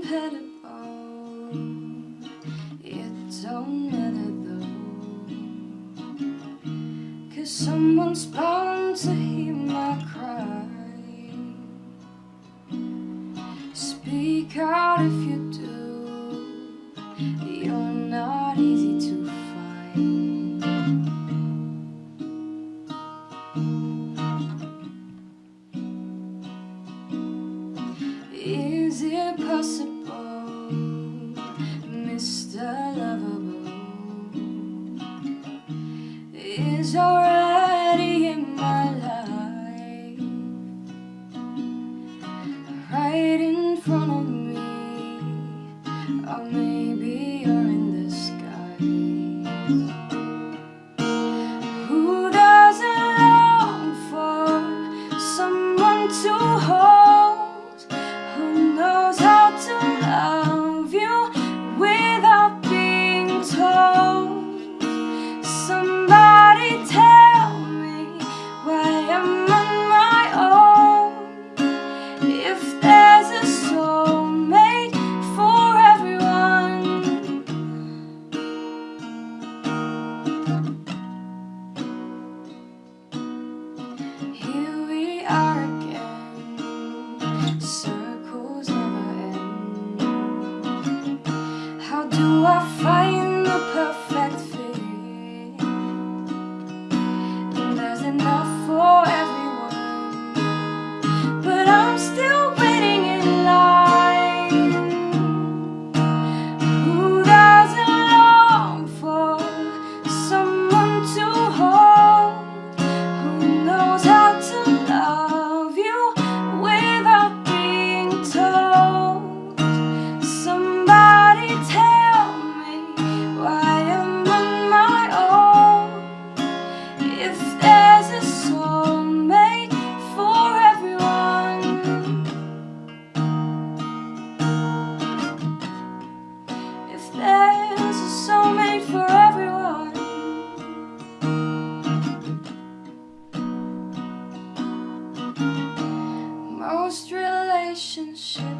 compatible It don't matter though. Cause someone's bound to hear my cry. Speak out if you do. possible, Mr. Lovable, is alright. are again. Circles never end. How do I find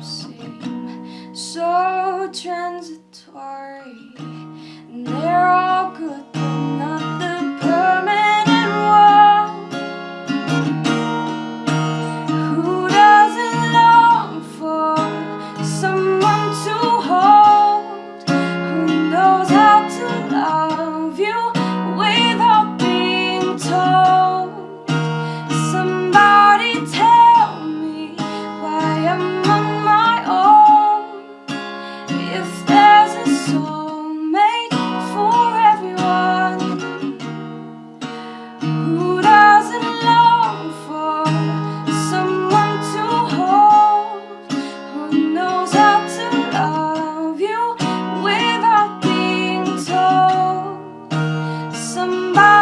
See. somebody